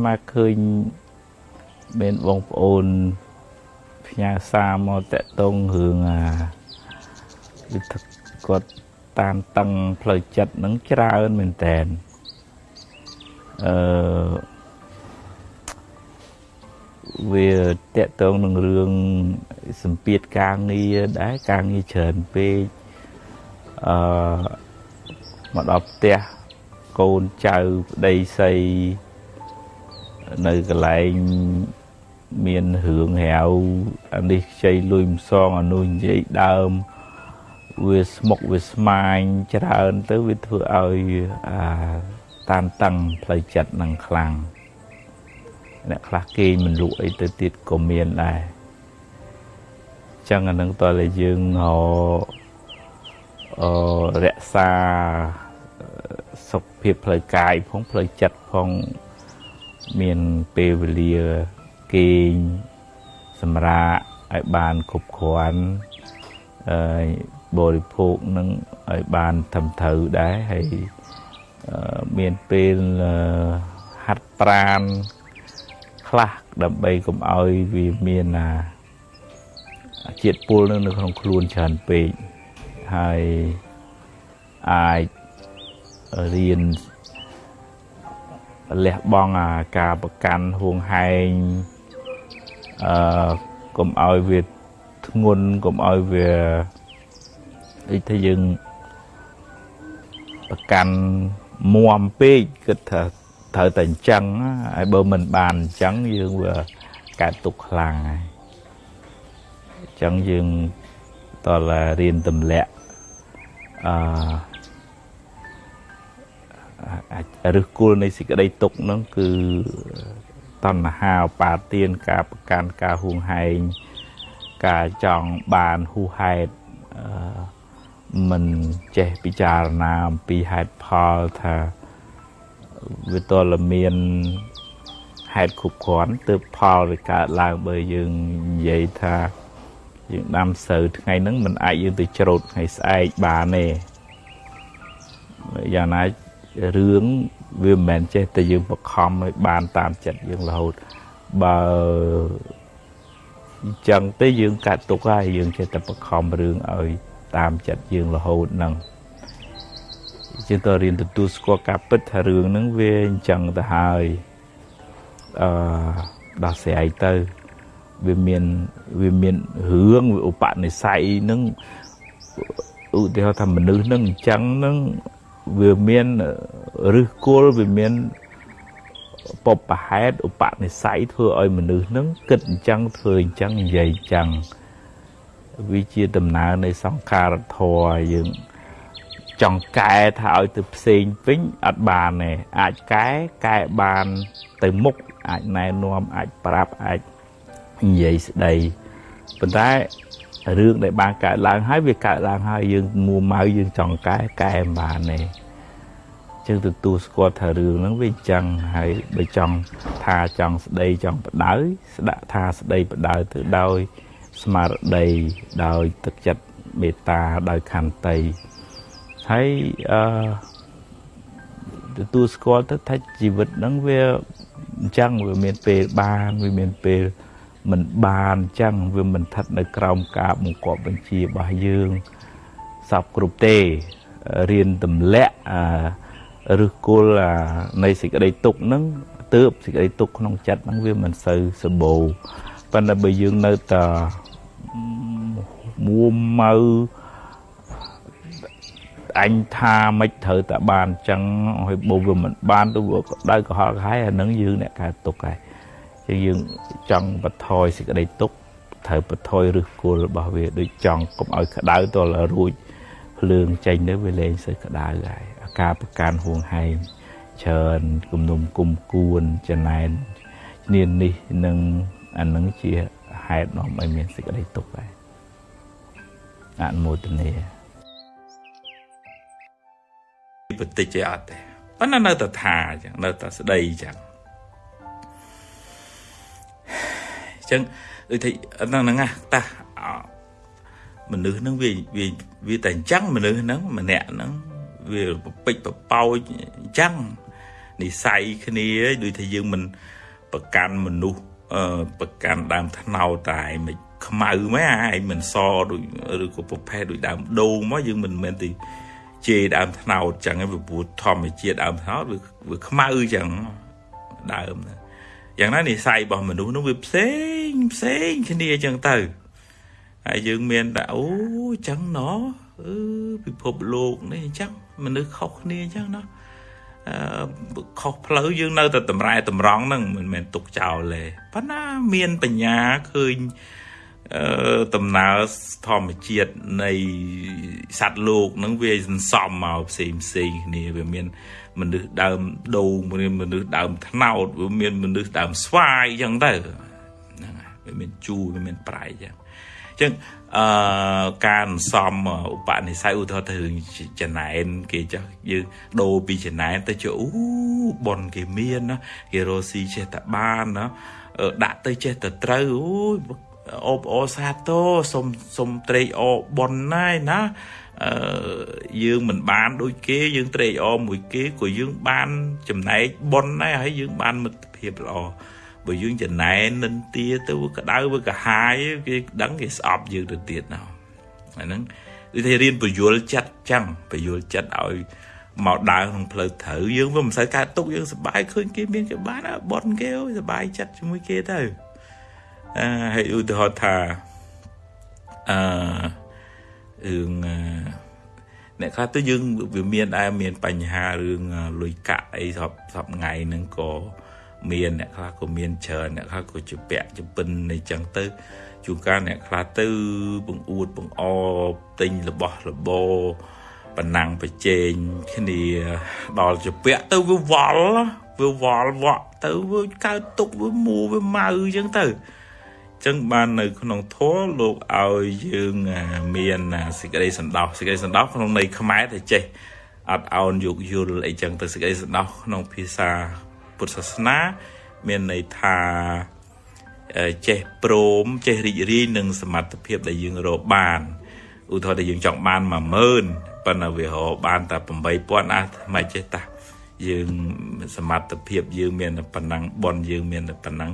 ស្មាឃើញមានបងប្អូនផ្ញើសារមកតកតងរឿងអាគាត់តាមតឹងផ្លូវចិត្តនឹងច្រើនមែនតែនអឺវាតកតងនឹងរឿងសម្ពាធការងារដែរការងារច្រើនពេកអឺមកដល់ផ្ទះកូនចៅប្តីស្រី នៅកន្លែងមានរឿងរាវអានេះខ្ចីលុយមិនសងអានោះនិយាយដើមវាស្មុកវាស្មាញច្រើនទៅវាធ្វើឲ្យអាតានតឹងផ្លូវចិត្តនឹងខ្លាំងអ្នកខ្លះគេមិនលក់អីទៅទៀតក៏មានដែរចឹងអានឹងតើតែយើងហៅអឺរក្សាសុខភាពផ្លូវកាយផងផ្លូវចិត្តផង មានពេលវេលាគេងសម្រាកឲ្យបានគ្រប់គ្រាន់អឺបរិភោគនឹងឲ្យបានត្រឹមត្រូវដែរហើយមានពេលហាត់ប្រាណខ្លះដើម្បីកុំឲ្យវាមានអាជាតិពុលនៅក្នុងខ្លួនច្រើនពេកហើយអាចរៀន លះបង់អាការប្រកាន់ហួងហែងអឺកុំឲ្យវាធ្ងន់កុំឲ្យវាអីថាយើងប្រកាន់មួមពេកគិតថាត្រូវតែអញ្ចឹងហើយបើមិនបានអញ្ចឹងយើងវាកើតទុកខ្លាំងហើយអញ្ចឹងយើងតើរៀនទម្លាក់អឺ ឫសគល់នៃសេចក្តីទុកហ្នឹងគឺតណ្ហាឧបាទានការប្រកាន់ការហួងហែងការចង់បានហួហេតុអឺមិនចេះពិចារណាអំពីហេតុផលថាវាតលមានហេតុគ្រប់គ្រាន់ទើបផលវាកើតឡើងបើយើងនិយាយថាយើងដាំស្រូវថ្ងៃហ្នឹងมันអាចយើងទៅច្រូតថ្ងៃស្អែកបានទេយ៉ាងណា រឿងវាមិនមែនចេះតែយើងបខំឲ្យបានតាមចិត្តយើងរហូតបើអញ្ចឹងទេយើងកាត់ទុកហើយយើងចេះតែបខំរឿងឲ្យតាមចិត្តយើងរហូតហ្នឹងជាងតរៀនទទួលស្គាល់ការពិតថារឿងហ្នឹងវាអញ្ចឹងទៅហើយអឺដោះស្រាយទៅវាមានវាមានរឿងឧបនិស្ស័យហ្នឹងឧទាហរណ៍ថាមនុស្សហ្នឹងអញ្ចឹងហ្នឹង វាមានឫសគល់វាមានបបប្រហេតុឧបនិស្ស័យធ្វើឲ្យមនុស្សហ្នឹងគិតអញ្ចឹងធ្វើអញ្ចឹងនិយាយអញ្ចឹងវាជាដំណើរនៃសង្ខារធម៌យើងចង់កែថាឲ្យទៅផ្សេងវិញអត់បានទេអាចកែកែបានទៅមុខអាចណែនាំអាចប្រាប់អាចនិយាយស្ដីប៉ុន្តែ រឿងដែលបានកើតឡើងហើយវាកើតឡើងហើយយើងមួម៉ៅយើងចង់កែកែមិនបានទេចឹងទទួលស្គាល់ថារឿងហ្នឹងវាអញ្ចឹងហើយបើចង់ថាចង់ស្ដីចង់បដៅស្ដាក់ថាស្ដីបដៅទៅដោយស្មារតីដោយទឹកចិត្តមេត្តាដោយខន្តីហើយអឺទទួលស្គាល់ទៅថាជីវិតហ្នឹងវាអញ្ចឹងវាមានពេលបានវាមានពេល មិនបានអញ្ចឹងវាមិនស្ថិតនៅក្រោមការបង្គាប់បញ្ជារបស់យើងសពគ្រប់ទេរៀនទម្លាក់អាឬគល់នៃសេចក្តីទុកហ្នឹងទើបសេចក្តីទុកក្នុងចិត្តហ្នឹងវាមិនសូវសម្បូរប៉ុន្តែបើយើងនៅតែមួម៉ៅអញថាមិនត្រូវតែបានអញ្ចឹងហើយបើវាមិនបានទៅវាក្តៅក្រហល់ក្រហាយអានឹងយើងអ្នកកើតទុកហើយ ជាយើងចង់បថយសេចក្តីទុកត្រូវបថយឫសគល់របស់វាដូចចង់កុំឲ្យក្តៅតលរួចភ្លើងចេញទៅវាលែងសូវក្តៅហើយអាការប្រកាន់ហួងហែងច្រើនគំនុំគុំគួនចំណែននាននេះនឹងអានឹងជាហេតុនាំឲ្យមានសេចក្តីទុកដែរអនុមោទនាបន្តិចទេអត់ទេប៉ុន្តែនៅតែថាអញ្ចឹងនៅតែស្ដីអញ្ចឹង ចឹងដូចថាហ្នឹងហ្នឹងតាមនុស្សហ្នឹងវាវាវាតែអញ្ចឹងមនុស្សហ្នឹងម្នាក់ហ្នឹងវាប្រពេចប្រប៉ោចអញ្ចឹងនិស័យគ្នាដូចថាយើងមិនប្រកាន់មនុស្សអឺប្រកាន់ដើមថ្នោតតែមិនខ្មៅមែនអាឯងមិនសដូចឬក៏ប្រភេទដូចដើមដូងមកយើងមិនមែនទីជេរដើមថ្នោតចឹងឯងព្រោះធម្មជាតិដើមថ្នោតវាវាខ្មៅចឹងដើម យ៉ាងណានិស័យរបស់មនុស្សនោះវាផ្សេងផ្សេងគ្នាចឹងទៅហើយយើងមានតែអូចឹងណោះអឺពិភពលោកនេះអញ្ចឹងមនុស្សខុសគ្នាអញ្ចឹងណោះអឺខុសផ្លូវយើងនៅតែតម្រែតម្រង់ហ្នឹងមិនមែនទុកចោលទេប៉ុន្តែមានបញ្ញាឃើញអឺ ដំណើរធម្មជាតិនៃសត្វលោកនឹងវាសន្សំមកផ្សេងផ្សេងគ្នាវាមាន មនុស្សដើមដូងមានមនុស្សដើមថ្នោតវាមានមនុស្សដើមស្វាយអញ្ចឹងទៅហ្នឹងហើយវាមានជូរវាមានប្រៃអញ្ចឹងអញ្ចឹងអឺការសំឧបនិស្ស័យឧទាហរណ៍ទៅរឿងចំណែនគេចុះយើងដូរពីចំណែនទៅជាអូបនគេមានណាគេរស់ស៊ីចេះតែបានណាដាក់ទៅចេះតែត្រូវអូយ អូបអូសាទរសុំសុំត្រេកអរបនណាយណាអឺយើងមិនបាន ដូចគេយើងត្រេកអរមួយគេក៏យើងបានចំណែកបនដែរហើយយើងបានមិត្តភាពល្អបើយើងចំណែននិន្ទាទៅក្តៅវាកាហាយគេដឹងគេស្អប់យើងទៅទៀតណោះអាហ្នឹងដូចថារៀនបញ្យលចិត្តចឹងបញ្យលចិត្តឲ្យមកដើរក្នុងផ្លូវត្រូវយើងវាមិនសូវកើតទុកយើងសប្បាយឃើញគេមានគេបានបនគេសប្បាយចិត្តជាមួយគេទៅអឺ ហើយឧទាហរណ៍ថាអឺរឿងអ្នកខ្លះទៅយើងវាមានដែរមានបញ្ហារឿងលុយកាក់អីសពសពថ្ងៃហ្នឹងក៏មានអ្នកខ្លះក៏មានច្រើនអ្នកខ្លះក៏ជាពាក់ជាពិនអីចឹងទៅជួនកាលអ្នកខ្លះទៅបង្អួតបង្អទិញរបស់របរប៉ណ្ណាំងប្រជែងគ្នាដល់ជាពាក់ទៅវាវល់វាវល់វក់ទៅវាកើតទុកវាមួវាម៉ៅចឹងទៅ ចឹងបាននៅក្នុងធម៌លោកឲ្យយើងមានសេចក្តីសន្តោសសេចក្តីសន្តោសក្នុងន័យខ្មែរទៅចេះអត់អោនយោគយល់អីចឹងទៅសេចក្តីសន្តោសក្នុងភាសាពុទ្ធសាសនាមានន័យថាចេះព្រមចេះរីករាយនឹងសមត្ថភាពដែលយើងរកបានឧទាហរណ៍ថាយើងចង់បាន10000ប៉ុន្តែវារកបានតែ8000អាមិនចេះតាយើងសមត្ថភាពយើងមានប៉ុណ្ណឹងបនយើងមានប៉ុណ្ណឹង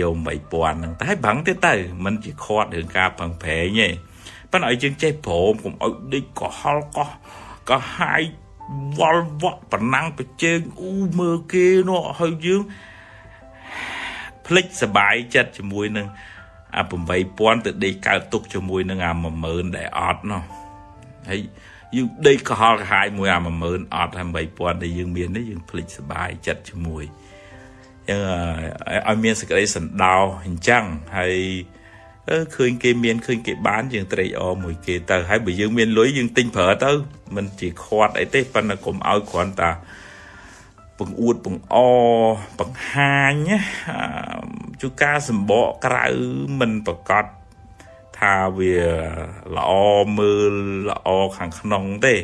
យក8000ហ្នឹងតែបាំងទៀតទៅมันជាខាត់រឿងការប្រឹងប្រែងទេប៉ុន្តែឲ្យយើងចេះព្រមកុំឲ្យដេកកុហលកោះក៏ហាយវល់វក់ប្រណាំងប្រជែងអ៊ូមើលគេនោះហើយយើងភ្លេចសបាយចិត្តជាមួយនឹងអា8000ទៅដេកកើតទុកជាមួយនឹងអា10000ដែលអត់នោះហើយយើងដេកកុហលកាហាយមួយអា10000អត់ហើយ8000ដែលយើងមាននេះយើងភ្លេចសបាយចិត្តជាមួយចឹង ឲ្យមានសេចក្តីសន្តោសអញ្ចឹងហើយឃើញគេមានឃើញគេបានយើងត្រេកអរមួយគេទៅហើយបើយើងមានលុយយើងទិញប្រើទៅមិនជាខាត់អីទេប៉ុន្តែកុំឲ្យគ្រាន់តែបង្អួតបង្អបង្ហាញជួការសម្បកក្រៅមិនប្រកាសថាវាល្អមើលល្អខាងក្នុងទេ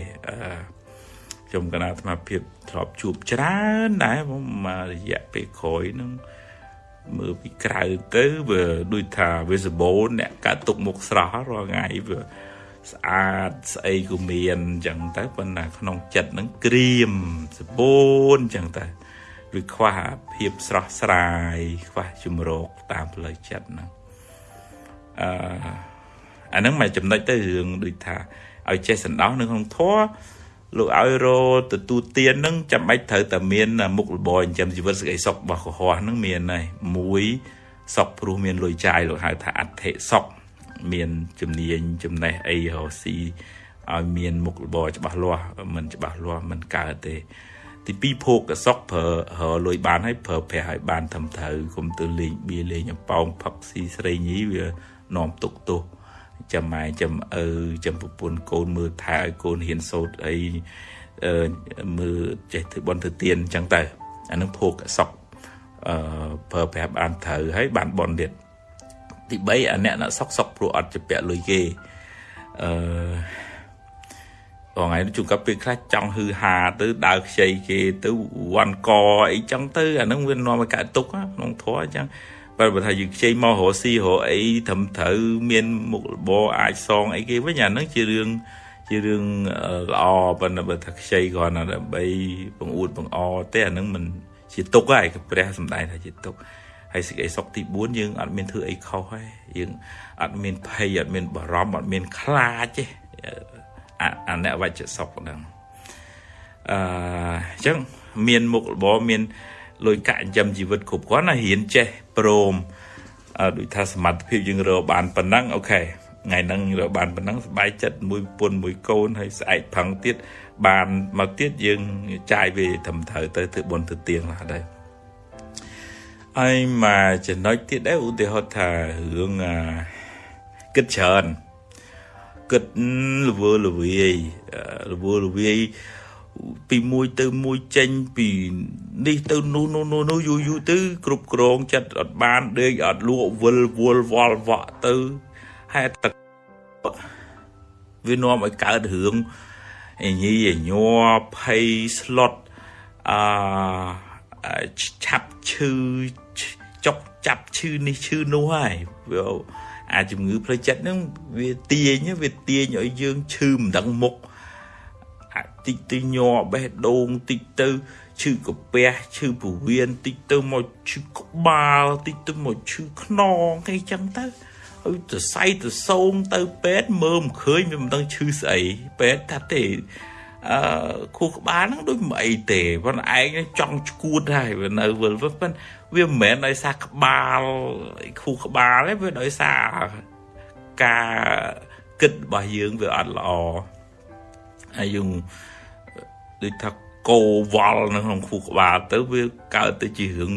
ខ្ញុំកណាអាត្មាភាពធ្លាប់ជួបច្រើនដែរមករយៈពេលក្រោយហ្នឹងមើលពីក្រៅទៅវាដូចថាវាសបូនអ្នកកាត់ទុកមុខស្រស់រាល់ថ្ងៃវាស្អាតស្អីក៏មានអញ្ចឹងទៅប៉ុន្តែក្នុងចិត្តហ្នឹងក្រៀមសបូនអញ្ចឹងទៅវាខ្វះភាពស្រស់ស្រាយខ្វះជំរកតាមផ្លូវចិត្តហ្នឹងអឺអាហ្នឹងមកចំណុចទៅរឿងដូចថាឲ្យចេះសន្តោសនៅក្នុងធម៌ លោកឲ្យរទទួលទាននឹងចាំបាច់ត្រូវតែមានមុខរបរចិញ្ចឹមជីវិតសេចក្តីសុខរបស់កុហកនឹងមានហើយមួយសុខព្រោះមានលុយចាយលោកហៅថាអធិសុខមានជំនាញចំណេះអីរកស៊ីឲ្យមានមុខរបរច្បាស់លាស់មិនច្បាស់លាស់មិនកើតទេ ទីពីរភោគសុខប្រើរលុយបានហើយប្រើប្រាស់ឲ្យបានត្រឹមត្រូវកុំទៅលេងបៀលេងអប៉ោងផឹកស៊ីស្រីញីវានាំទុកទោស ចាំម៉ែចាំឪចាំប្រពន្ធកូនមើលថែឲ្យកូនហ៊ានសូត្រអីអឺមើលចេះធ្វើបន់ធ្វើទៀនអញ្ចឹងទៅអានឹងភោគសុខអឺប្រើប្រាស់បានត្រូវហើយបានបន់ទៀតទី3អាអ្នកណាសុកសុកព្រោះអត់ជាពាក់លុយគេអឺថ្ងៃនេះជួនកាលពេលខ្លះចង់ហឺហាទៅដើរខ្ចីគេទៅវ៉ាន់កអីចឹងទៅអានឹងវានាំឲ្យកើតទុកក្នុងធម៌អញ្ចឹង បើបើថាយើងខ្ចីមករកស៊ីរកអីត្រឹមត្រូវមានមុខរបរអាចសងអីគេវិញអាហ្នឹងជារឿងជារឿងល្អប៉ុន្តែបើថាខ្ចីគ្រាន់តែដើម្បីបង្អួតបង្អទេអានឹងមិនជាទុកហើយព្រះសំដែងថាជាទុកហើយសេចក្តីសុខទី4យើងអត់មានធ្វើអីខុសហើយយើងអត់មានភ័យអត់មានបារម្ភអត់មានខ្លាចទេអាអ្នកវច្ចសុខហ្នឹងអឺអញ្ចឹងមានមុខរបរមាន លុយកាក់ចិញ្ចឹមជីវិតគ្រប់គ្រាន់ណារៀនចេះព្រមដូចថាសមត្ថភាពយើងរកបានប៉ុណ្ណឹងអូខេថ្ងៃហ្នឹងរកបានប៉ុណ្ណឹងស្បែកចិត្តមួយពុនមួយកូនហើយស្អែកផឹងទៀតបានមកទៀតយើងចាយវាត្រឹមត្រូវទៅធ្វើបុណ្យទៅទៀងឡាដែរអីមកចំណុចទៀតដែរឧទាហរណ៍ថារឿងគិតច្រើនគិតល្វើល្វាយល្វើល្វាយ ពីមួយទៅមួយចេញពីនេះទៅនោះនោះនោះនោះយូរយូរទៅ គ្រប់គ្រងចិត្តអត់បានដេកអត់លក់វិលវល់វល់វក់ទៅហេតុទឹកវានាំឲ្យកើតរឿងអញីញ័រភ័យស្លុតអឺឆាប់ឈឺចុកចាប់ឈឺនេះឈឺនោះហើយវាអាជំងឺផ្លូវចិត្តហ្នឹងវាទាញវាទាញឲ្យយើងឈឺមិនដឹងមុខ តិចទៅញ័របេះដូងតិចទៅឈឺកាពះឈឺពោះវៀនតិចទៅមកឈឺក្បាលតិចទៅមកឈឺខ្នងអីចឹងទៅហើយទៅសៃទៅសោងទៅពេទ្យមើលមិនឃើញវាមិនដឹងឈឺស្អីពេទ្យថាទេអឺខួរក្បាលហ្នឹងដូចមិនអីទេប៉ុន្តែឯងចង់ឈួតហើយវានៅវិលប៉ុន្តែវាមិនមែនដោយសារក្បាលខួរក្បាលទេវាដោយសារការគិតរបស់យើងវាអត់ល្អ ហើយយើងដូចថាកោវល់នៅក្នុងខួរក្បាលទៅវាកើតទៅជារឿង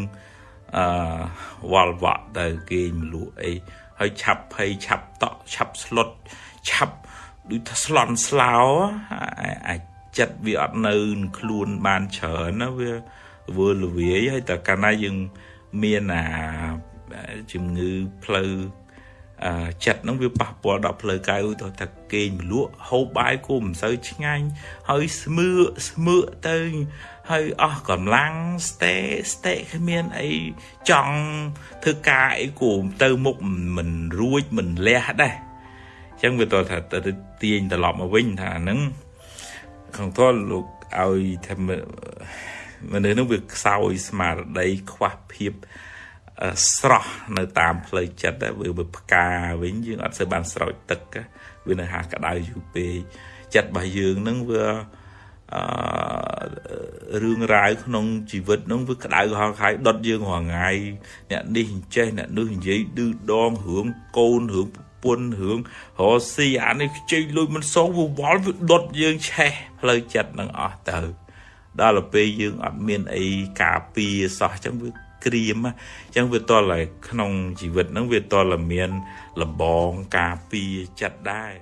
អឺវល់វក់ទៅគេមលក់អីហើយឆាប់ភ័យឆាប់តក់ឆាប់ស្លុតឆាប់ដូចថាស្លន់ស្លោអាចចិត្តវាអត់នៅខ្លួនបានច្រើនណាវាវើលវាយហើយតែកាលណាយើងមានអាជំងឺផ្លូវ ចិត្តហ្នឹងវាប៉ះពាល់ដល់ផ្លូវកាយឧទាហរណ៍ថាគេងមលក់ហូបបាយគោមិនសូវឆ្ងាញ់ហើយស្មឿស្មឿទៅហើយអស់កម្លាំងស្ទេស្ទេគ្មានអីចង់ធ្វើការអីគោទៅមុខមិនរួចមិនលះដែរអញ្ចឹងវាតថាទៅទាញត្រឡប់មកវិញថាហ្នឹងខាងតលលោកឲ្យថាមនុស្សនោះវាខ្សោយស្មារតីខ្វះភាព ស្រស់នៅតាមផ្លូវចិត្តវាវាផ្កាវិញយើងអត់សូវបានស្រោចទឹកវានៅហាក្តៅយូរពេកចិត្តរបស់យើងនឹងវាអឺរឿងរ៉ាវក្នុងជីវិតហ្នឹងវាក្តៅហល់ខាយដុតយើងរាល់ថ្ងៃអ្នកនេះអញ្ចេះអ្នកនោះនិយាយឌឺដងរឿងកូនរឿងប្រពន្ធរឿងរស់ស៊ីអានេះខ្ចីលុយមិនសងវាវល់វាដុតយើងឆេះផ្លូវចិត្តនឹងអស់ទៅដល់ទៅពេលយើងអត់មានអីការពារសោះអញ្ចឹងវា ក្រៀមអញ្ចឹងវាតលតែក្នុងជីវិតហ្នឹងវាតលមានលបងការពារចិត្តដែរ